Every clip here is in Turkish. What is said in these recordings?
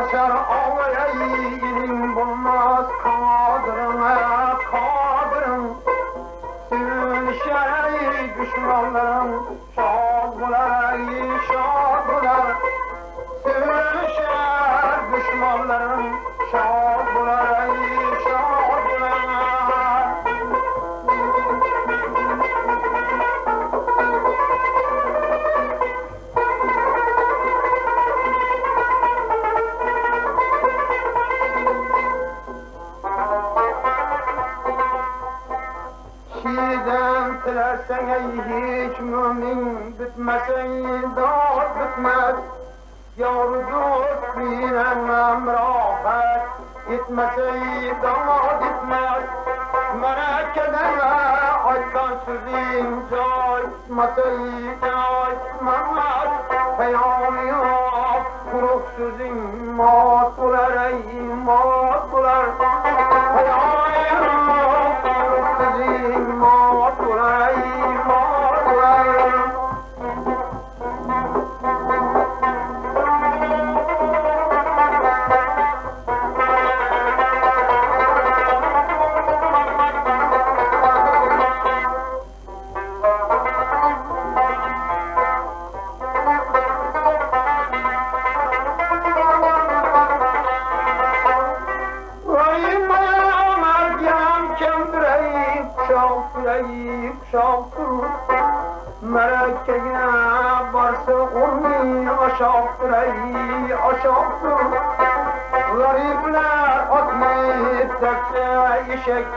Kaçar ağlaya ilim bulmaz kadrına kadrın Sürüşer ey düşmanların şad bular ey şad bular Sürüşer düşmanların kişiden tilersen ey hiç mümin bitmesen dağıt bitmez Yavrucuk bilemem rahat gitmese dağıt gitmez Mene kedere açtan sözün caizmese caizmez Peyami yok kuruk sözün mat bular ey mat bular Peyami yok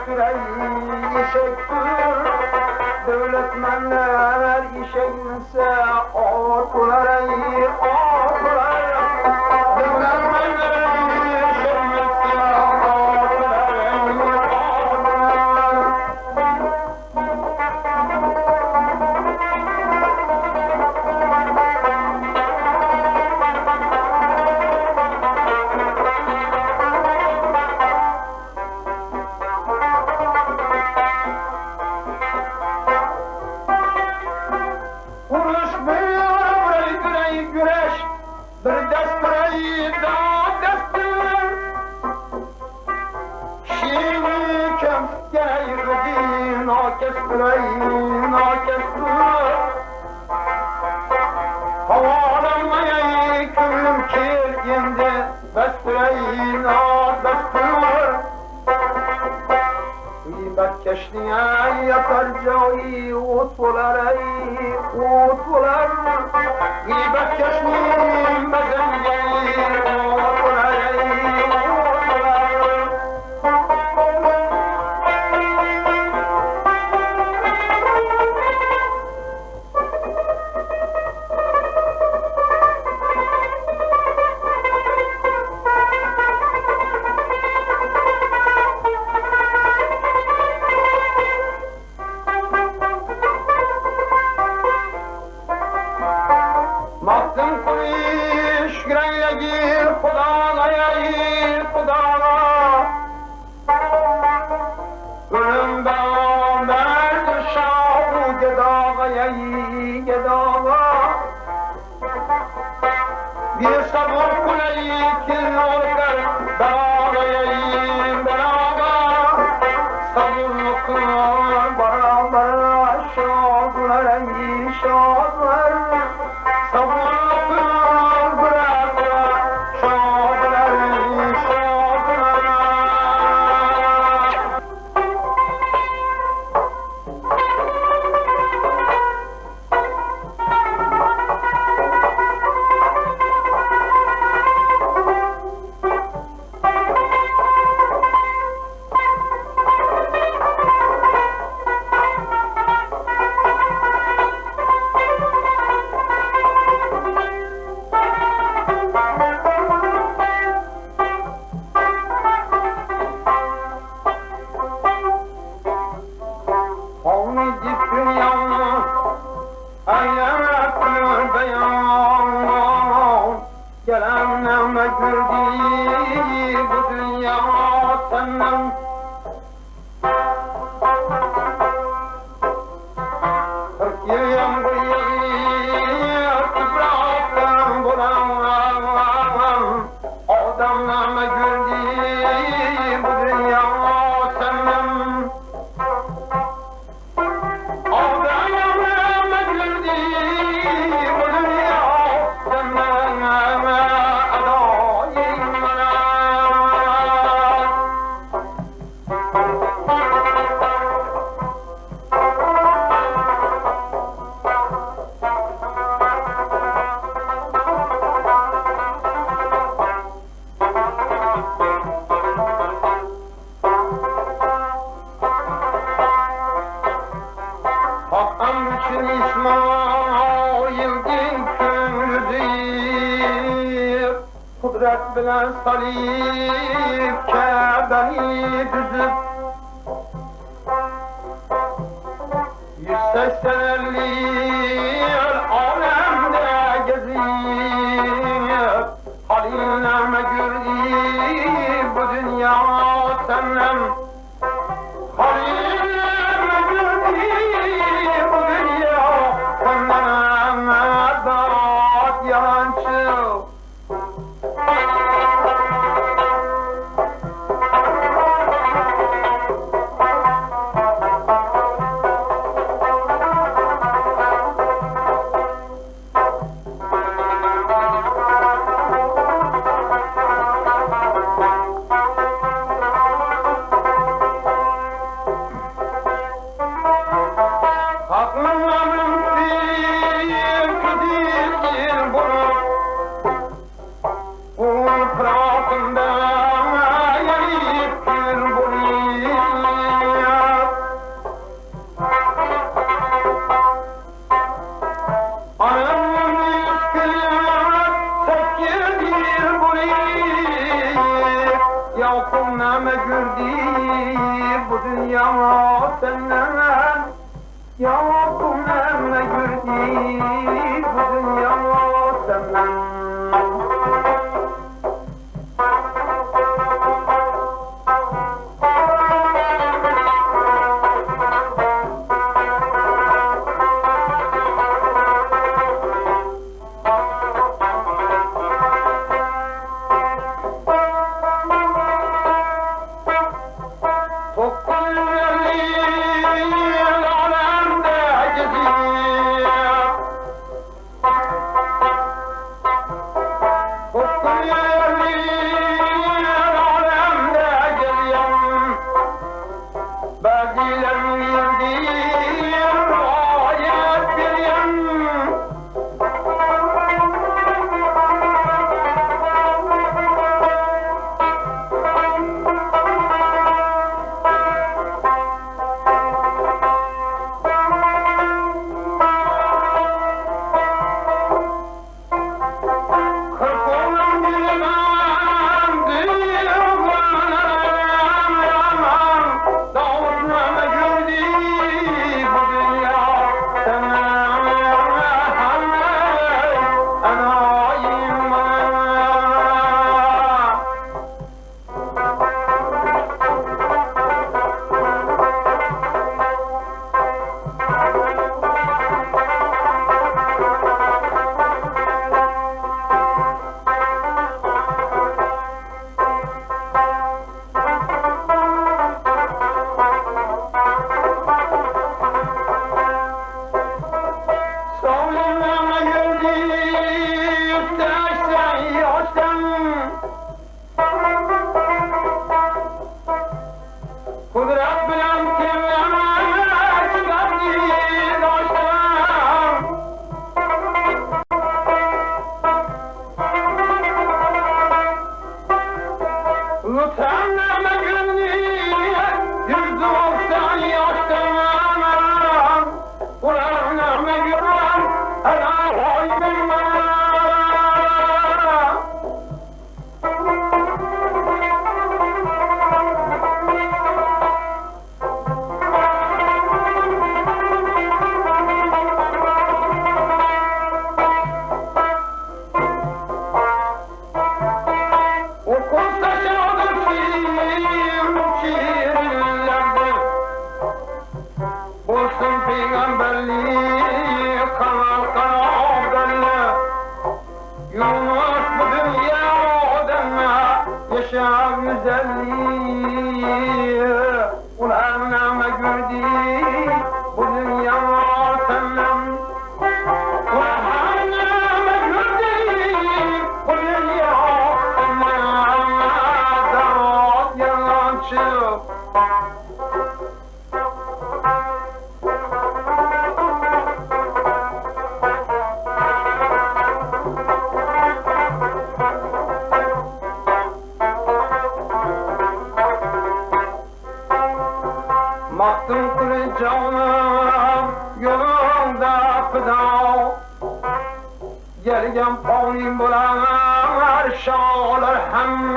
işektireyim işektir Devletmenler işekse ortular ey ortular Bir dest burayı da destur Şiiri kemske yürüdü nakes burayı nakestur Havalanmaya küllüm kirgindi Bes burayı بكشني يا ترجعي وصولاري وصولار يبكشني مجني وصولاري یہ سب ان کو نہیں کھلو بلا صليب كعبه يجذب Govinda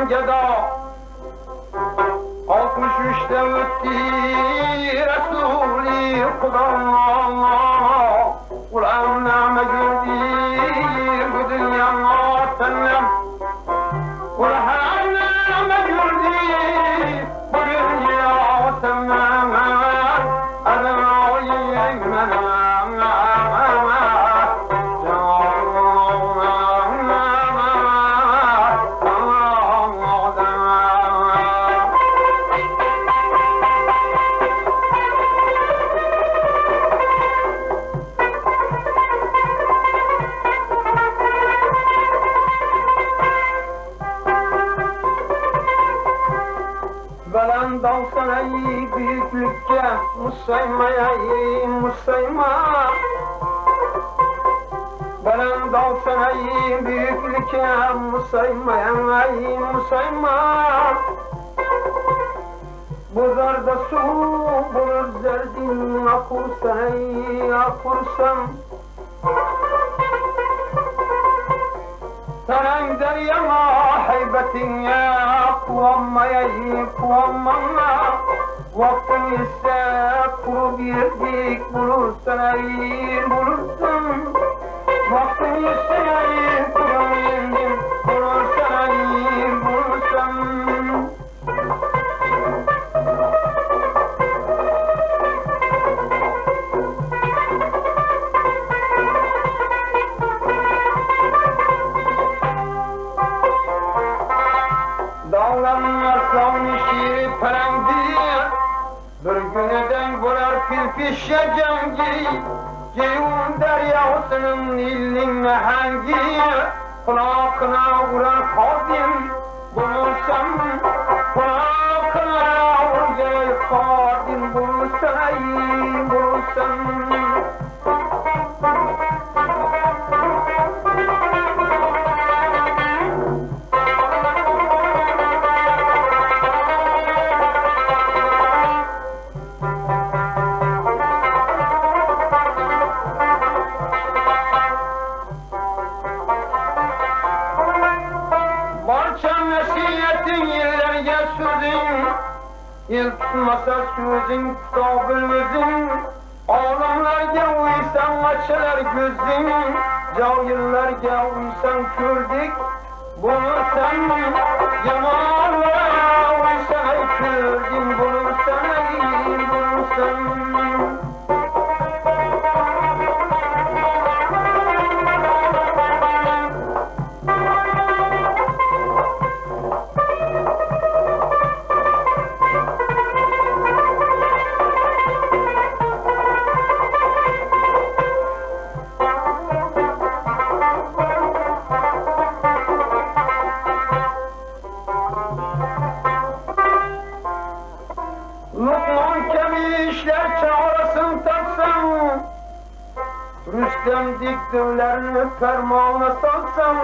geda Altmış üçte ötti Resulü Kuda Veren dalsana iyi büyüklükçe Musaymaya iyi musayma Buzarda su bulur zerdin Akursan iyi akursan Sen deryama heybetin ya Kuvammaya iyi kuvammama Vaktin ise kuru bir dik bulursan iyi bulursun मतलबु तयारी اوه کوتھن Rüstem diktirlerini fermana saksam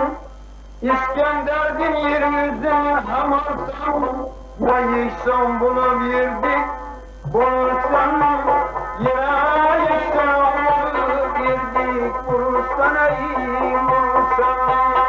İskender'din yeryüzünü hem Ya yıksam bunu birdik Bulursan ya yıksam bunu birdik Bulursan iyi bulursan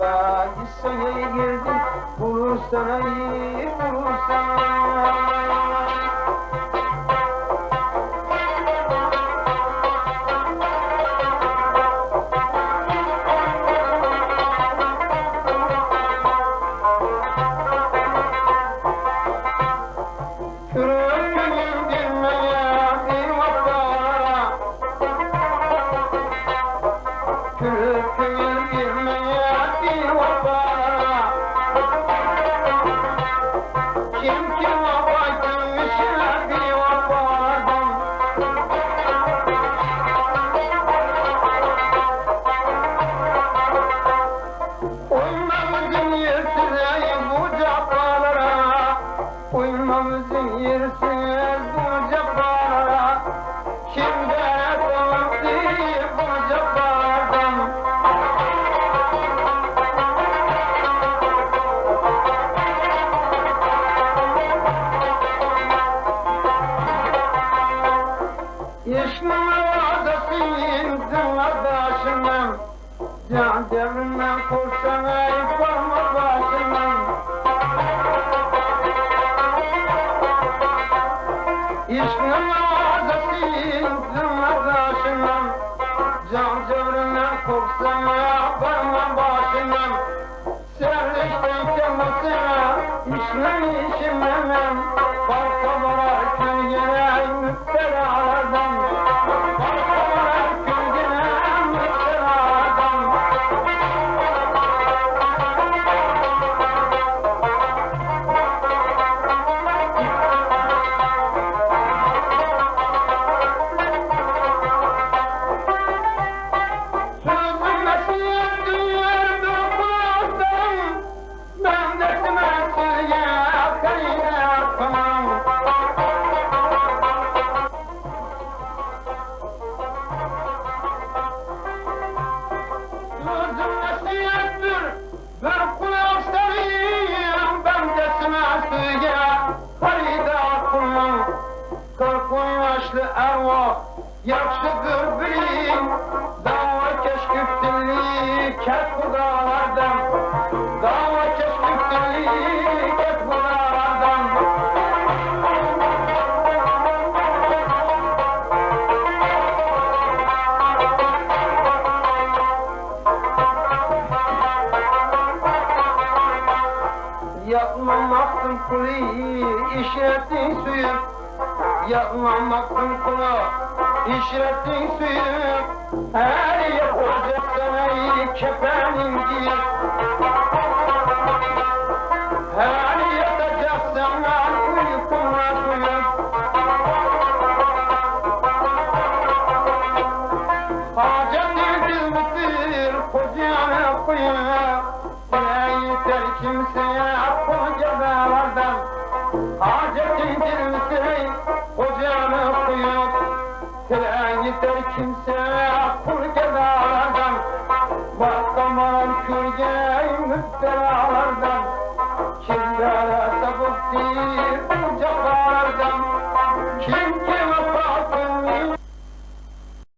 सही गुरुष न पुरुष Devrinden koşsana yıkılma başımım İşkın adasıyım kardeşimim Can devrinden koşsana varma başımım Serleşten kendisine işlem işimlemem Balkalara külgene müptelalardan Yapmamaktın kuli işretin suyu. Yapmamaktın kulu işretin suyu Her yer ocak sana kefenin giyip Her yatacak sana uykuna duyup Hacet edilmiştir kocana kuyuna Ne yeter kimseye kocalardan Hacet edilmiştir kocana sen gider kimse kur gedalardan Bastaman kürge müptelalardan Kimlere